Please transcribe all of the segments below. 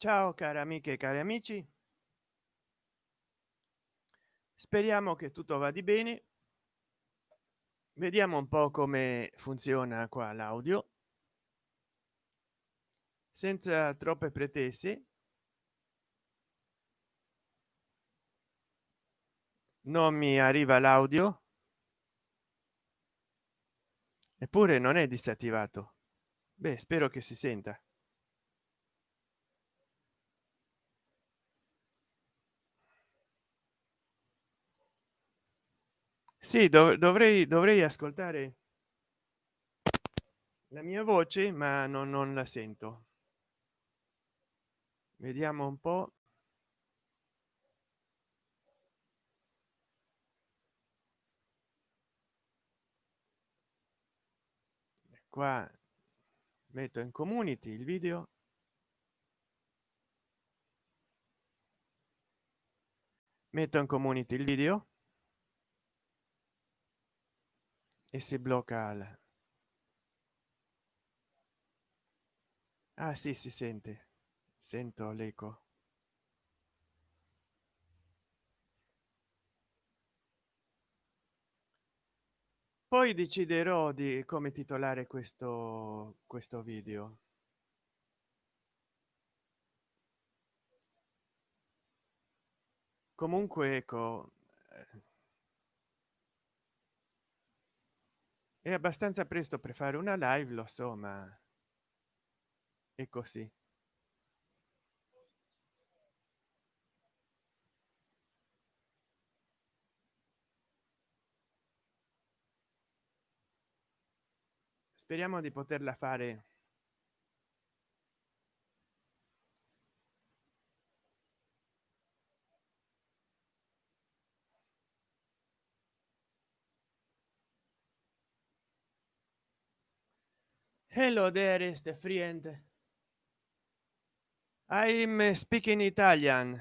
ciao cari amiche e cari amici. Speriamo che tutto va di bene. Vediamo un po come funziona qua l'audio. Senza troppe pretese. Non mi arriva l'audio. Eppure non è disattivato. Beh spero che si senta sì dov dovrei dovrei ascoltare la mia voce ma non, non la sento. Vediamo un po. Qua metto in community il video. Metto in community il video e si blocca la... ah sì si sente. Sento l'eco. Poi deciderò di come titolare questo questo video. Comunque ecco è abbastanza presto per fare una live lo so ma è così. Speriamo di poterla fare hello the friend. I'm uh, speaking italian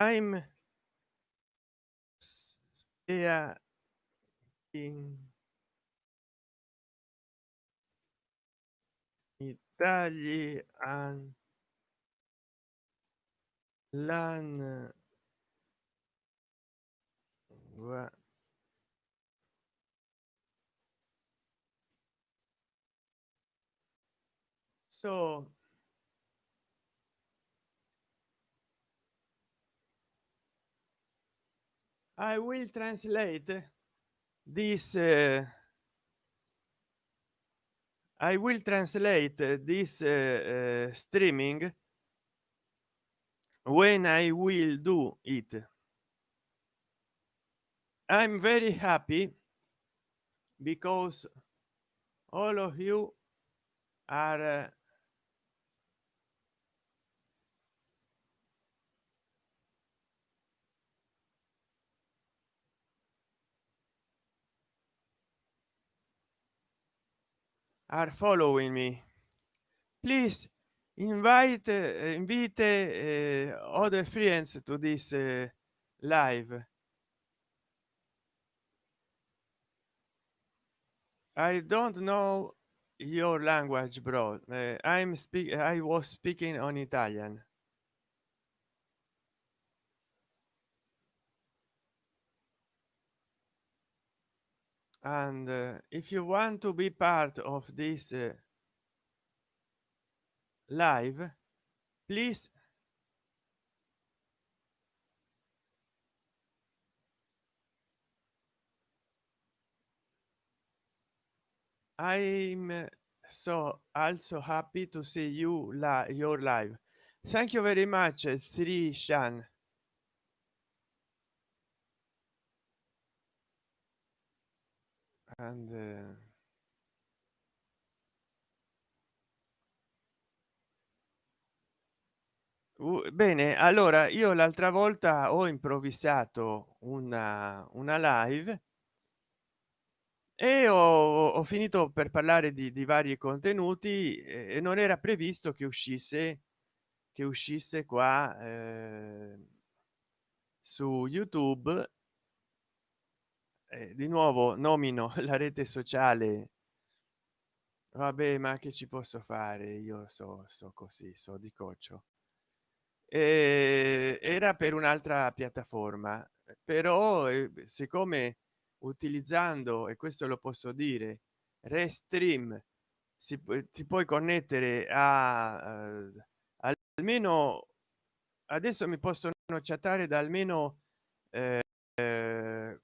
I'm yeah in Italy and learn what so i will translate this uh, i will translate this uh, uh, streaming when i will do it. I'm very happy because all of you are are following me. Please invite uh, invite uh, other friends to this uh, live. I don't know your language bro. I'm speak i was speaking on italian and uh, if you want to be part of this uh, live please i'm so also happy to see you your live. Thank you very much sri shan and uh, bene allora io l'altra volta ho improvvisato una una live e ho, ho finito per parlare di, di vari contenuti e non era previsto che uscisse che uscisse qua eh, su youtube eh, di nuovo nomino la rete sociale. Vabbè ma che ci posso fare? Io so so così so di coccio. Eh, era per un'altra piattaforma però eh, siccome utilizzando e questo lo posso dire restream si ti puoi connettere a uh, almeno adesso mi possono chattare da almeno eh,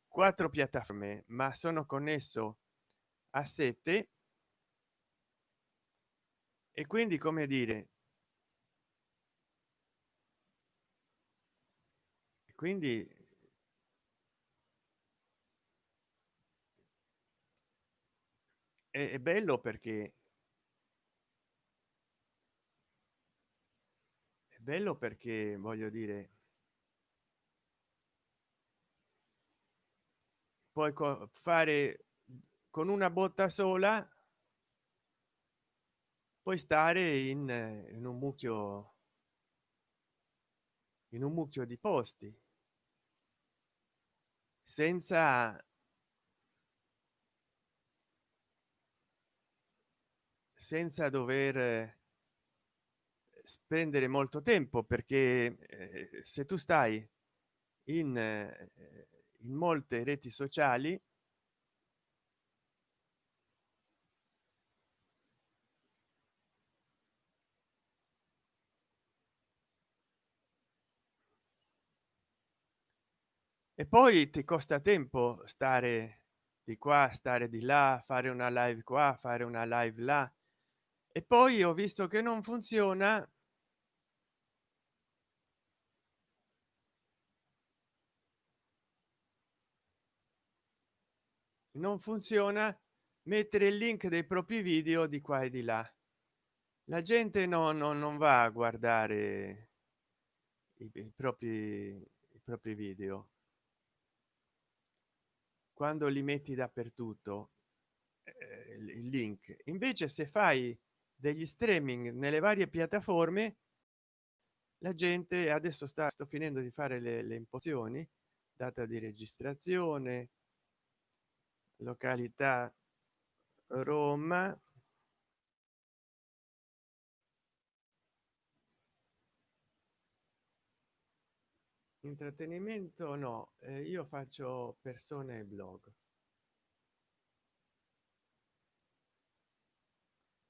quattro piattaforme ma sono connesso a sette. E quindi come dire quindi è, è bello perché è bello perché voglio dire puoi fare con una botta sola puoi stare in, in un mucchio in un mucchio di posti senza senza dover spendere molto tempo perché eh, se tu stai in, eh, in molte reti sociali. E poi ti costa tempo stare di qua stare di là fare una live qua fare una live là. E poi ho visto che non funziona non funziona? Mettere il link dei propri video di qua e di là. La gente no, no non va a guardare i, i propri i propri video. Quando li metti dappertutto eh, il link. Invece se fai degli streaming nelle varie piattaforme la gente adesso sta sto finendo di fare le, le impostazioni data di registrazione località roma. Intrattenimento no eh, io faccio persone e blog.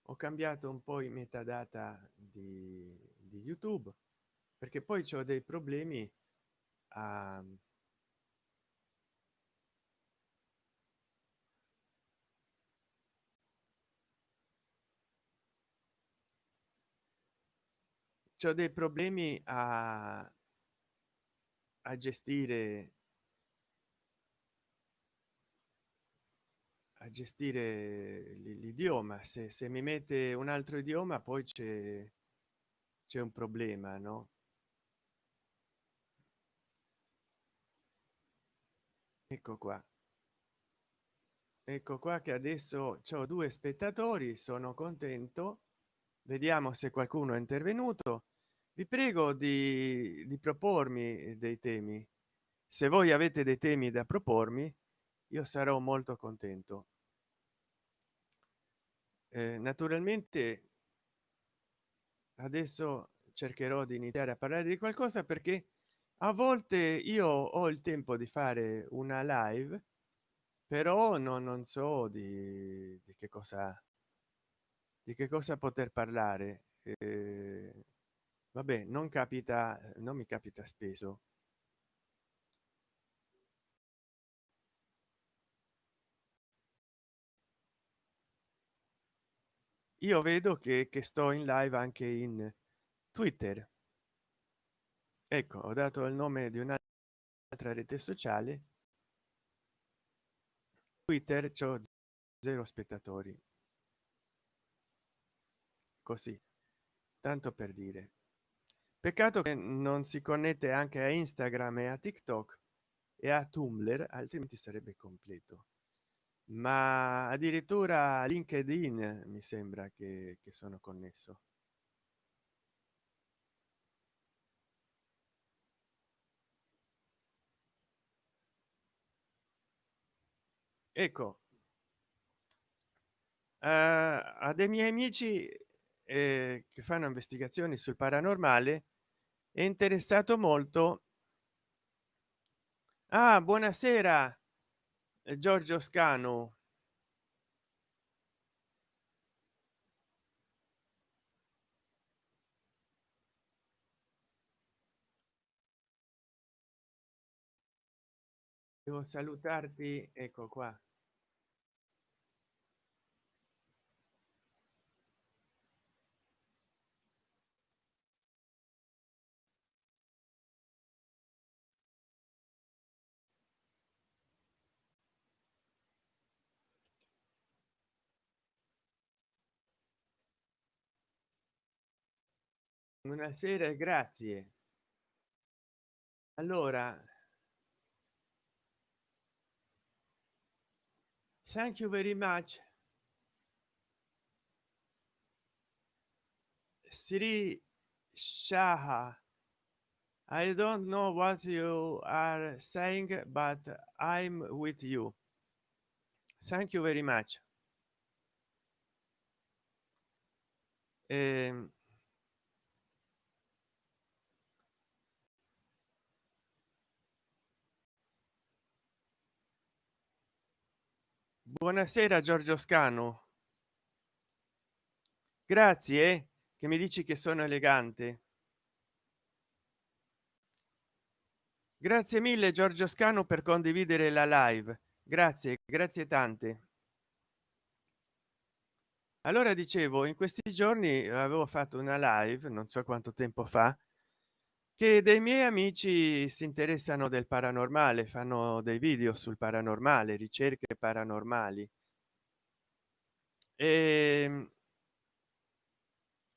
Ho cambiato un po i metadata di, di youtube perché poi c'ho dei problemi a c'ho dei problemi a a gestire a gestire l'idioma. Se, se mi mette un altro idioma poi c'è c'è un problema no? Ecco qua. Ecco qua che adesso ho due spettatori sono contento. Vediamo se qualcuno è intervenuto vi prego di, di propormi dei temi. Se voi avete dei temi da propormi io sarò molto contento. Eh, naturalmente adesso cercherò di iniziare a parlare di qualcosa perché a volte io ho il tempo di fare una live però no, non so di, di che cosa di che cosa poter parlare. Eh, vabbè non capita non mi capita spesso. Io vedo che, che sto in live anche in twitter. Ecco ho dato il nome di un'altra rete sociale. Twitter c'ho zero spettatori. Così tanto per dire peccato che non si connette anche a instagram e a tiktok e a tumblr altrimenti sarebbe completo. Ma addirittura linkedin mi sembra che, che sono connesso. Ecco. Uh, a dei miei amici eh, che fanno investigazioni sul paranormale è interessato molto. Ah buonasera eh, giorgio scano devo salutarti ecco qua buonasera grazie. Allora thank you very much. Sri Shaha I don't know what you are saying but I'm with you. Thank you very much. Eh, buonasera giorgio scano grazie che mi dici che sono elegante. Grazie mille giorgio scano per condividere la live. Grazie grazie tante. Allora dicevo in questi giorni avevo fatto una live non so quanto tempo fa che dei miei amici si interessano del paranormale fanno dei video sul paranormale ricerche paranormali. E, ehm,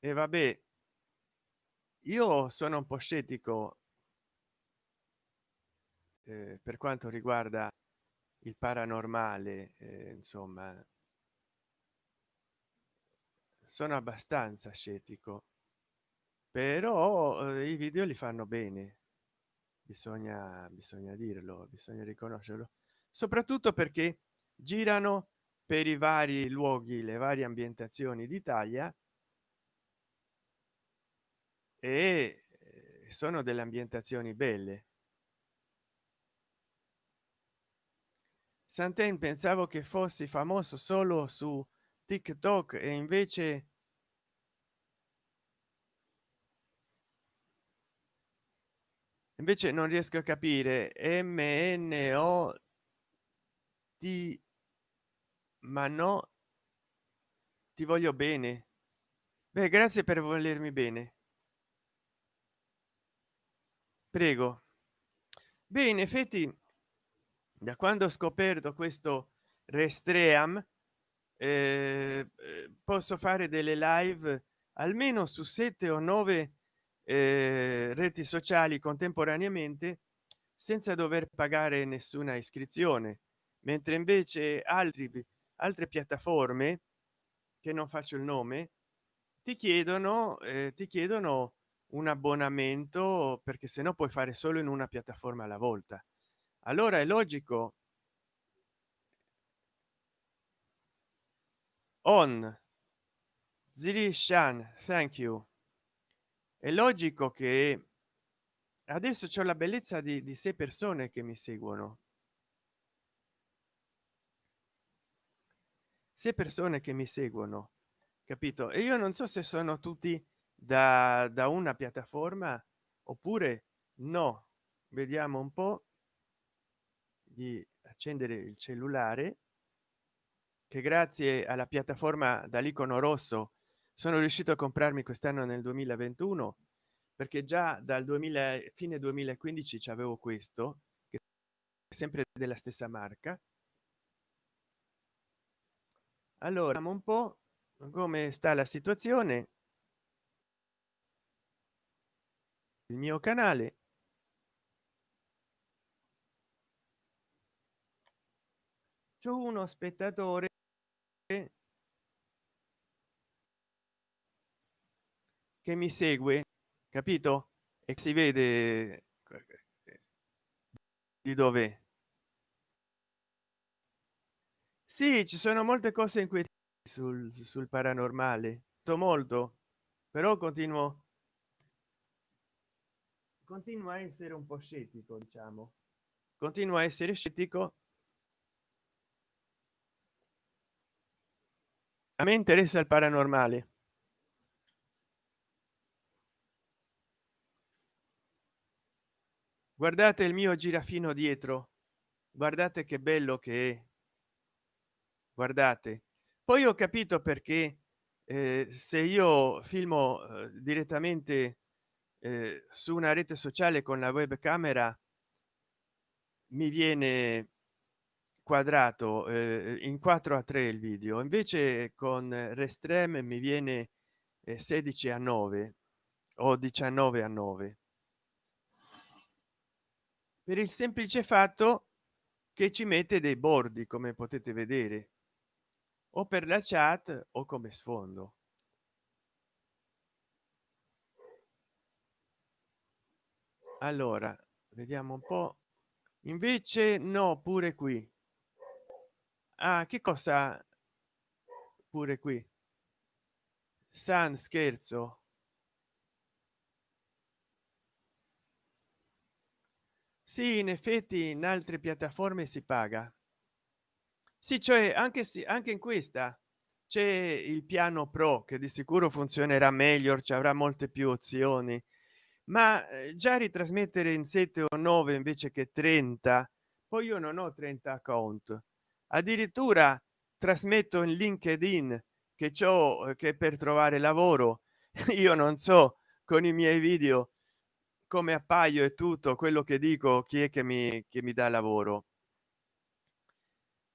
e vabbè io sono un po scettico eh, per quanto riguarda il paranormale eh, insomma. Sono abbastanza scettico però eh, i video li fanno bene. Bisogna bisogna dirlo bisogna riconoscerlo. Soprattutto perché girano per i vari luoghi le varie ambientazioni d'italia e eh, sono delle ambientazioni belle. Santen pensavo che fossi famoso solo su tiktok e invece invece non riesco a capire mno ti ma no ti voglio bene. Beh grazie per volermi bene. Prego. Beh in effetti da quando ho scoperto questo restream eh, posso fare delle live almeno su sette o nove eh, reti sociali contemporaneamente senza dover pagare nessuna iscrizione mentre invece altri altre piattaforme che non faccio il nome ti chiedono eh, ti chiedono un abbonamento perché se no puoi fare solo in una piattaforma alla volta. Allora è logico on. Zirishan thank you è logico che adesso c'è la bellezza di, di sei persone che mi seguono. Se persone che mi seguono capito? E io non so se sono tutti da, da una piattaforma oppure no. Vediamo un po di accendere il cellulare che grazie alla piattaforma dall'icono rosso sono riuscito a comprarmi quest'anno nel 2021 perché già dal 2000 fine 2015 ci avevo questo che è sempre della stessa marca. Allora un po come sta la situazione. Il mio canale. C'è uno spettatore che mi segue capito? E si vede di dove sì ci sono molte cose inquietanti sul, sul paranormale. Molto però continuo continua a essere un po scettico diciamo. Continua a essere scettico. A me interessa il paranormale guardate il mio girafino dietro. Guardate che bello che è. Guardate. Poi ho capito perché eh, se io filmo eh, direttamente eh, su una rete sociale con la webcamera mi viene quadrato eh, in 4 a 3 il video. Invece con restrem mi viene 16 a 9 o 19 a 9 per il semplice fatto che ci mette dei bordi come potete vedere o per la chat o come sfondo. Allora vediamo un po. Invece no pure qui. Ah che cosa pure qui? San scherzo sì in effetti in altre piattaforme si paga. Sì cioè anche se anche in questa. C'è il piano pro che di sicuro funzionerà meglio ci avrà molte più opzioni. Ma eh, già ritrasmettere in 7 o 9 invece che 30 poi io non ho 30 account. Addirittura trasmetto in linkedin che ciò che per trovare lavoro. Io non so con i miei video come appaio e tutto quello che dico chi è che mi che mi dà lavoro.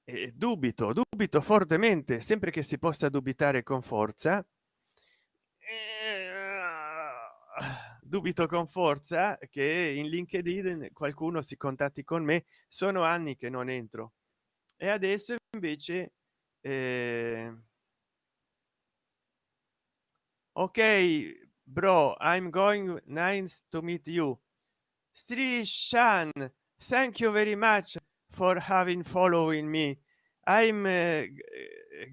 E dubito dubito fortemente sempre che si possa dubitare con forza. Dubito con forza che in linkedin qualcuno si contatti con me sono anni che non entro. E adesso invece eh... ok bro i'm going nice to meet you. Sri Shan, thank you very much for having following me. I'm uh,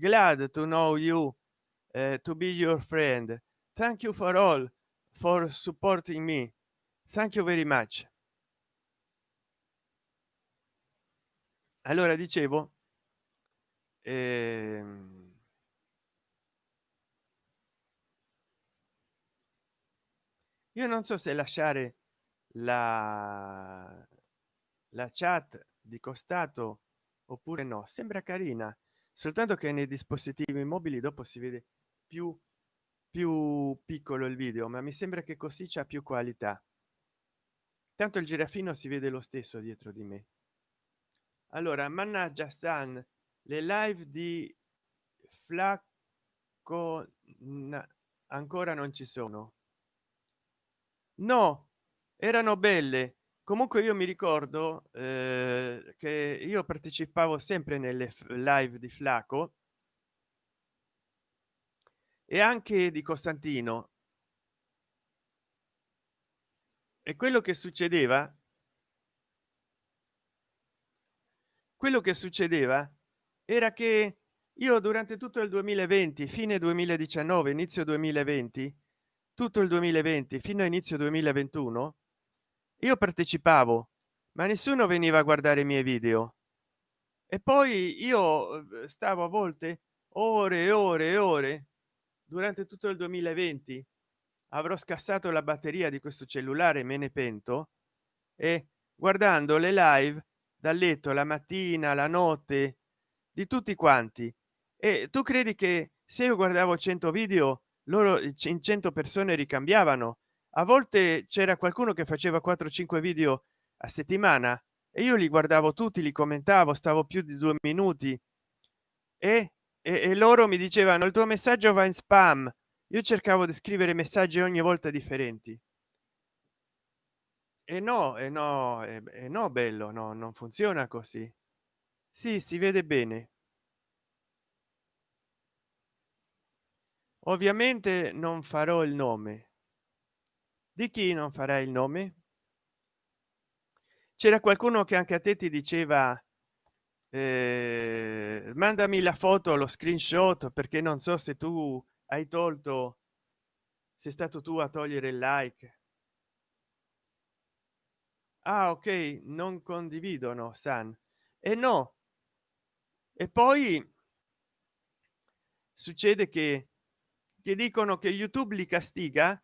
glad to know you uh, to be your friend. Thank you for all for supporting me. Thank you very much. Allora dicevo ehm io non so se lasciare la la chat di costato oppure no sembra carina soltanto che nei dispositivi mobili dopo si vede più più piccolo il video ma mi sembra che così c'è più qualità. Tanto il girafino si vede lo stesso dietro di me. Allora mannaggia san le live di flacco ancora non ci sono no erano belle. Comunque io mi ricordo eh, che io partecipavo sempre nelle live di flaco e anche di costantino. E quello che succedeva quello che succedeva era che io durante tutto il 2020 fine 2019 inizio 2020 tutto il 2020 fino a inizio 2021 io partecipavo ma nessuno veniva a guardare i miei video. E poi io eh, stavo a volte ore e ore e ore durante tutto il 2020 avrò scassato la batteria di questo cellulare me ne pento e guardando le live dal letto la mattina la notte di tutti quanti. E tu credi che se io guardavo 100 video loro in 100 persone ricambiavano. A volte c'era qualcuno che faceva 4 5 video a settimana e io li guardavo tutti li commentavo stavo più di due minuti e, e, e loro mi dicevano il tuo messaggio va in spam io cercavo di scrivere messaggi ogni volta differenti. E no e no e no bello no non funziona così. Sì si vede bene ovviamente non farò il nome. Di chi non farà il nome? C'era qualcuno che anche a te ti diceva eh, mandami la foto lo screenshot perché non so se tu hai tolto sei stato tu a togliere il like. Ah ok non condividono san. E no. E poi succede che che dicono che youtube li castiga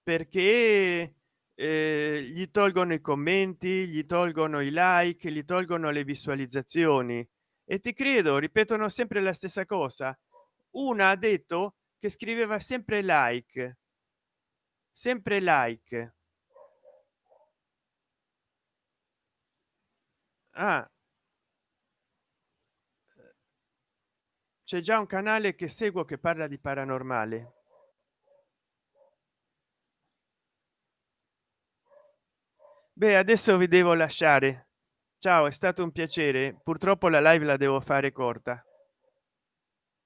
perché eh, gli tolgono i commenti gli tolgono i like gli tolgono le visualizzazioni. E ti credo ripetono sempre la stessa cosa. Una ha detto che scriveva sempre like sempre like. Ah c'è già un canale che seguo che parla di paranormale. Beh adesso vi devo lasciare. Ciao è stato un piacere. Purtroppo la live la devo fare corta